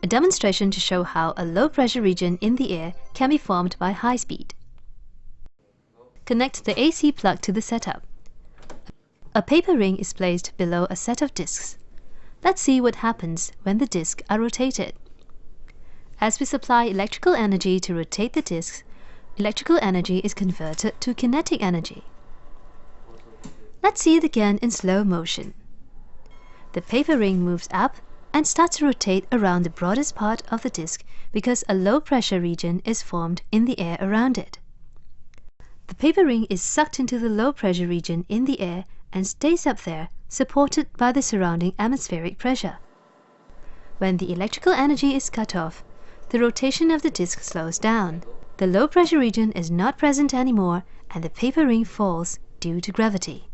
A demonstration to show how a low pressure region in the air can be formed by high speed. Connect the AC plug to the setup. A paper ring is placed below a set of discs. Let's see what happens when the discs are rotated. As we supply electrical energy to rotate the discs, electrical energy is converted to kinetic energy. Let's see it again in slow motion. The paper ring moves up and starts to rotate around the broadest part of the disk because a low pressure region is formed in the air around it. The paper ring is sucked into the low pressure region in the air and stays up there, supported by the surrounding atmospheric pressure. When the electrical energy is cut off, the rotation of the disk slows down. The low pressure region is not present anymore and the paper ring falls due to gravity.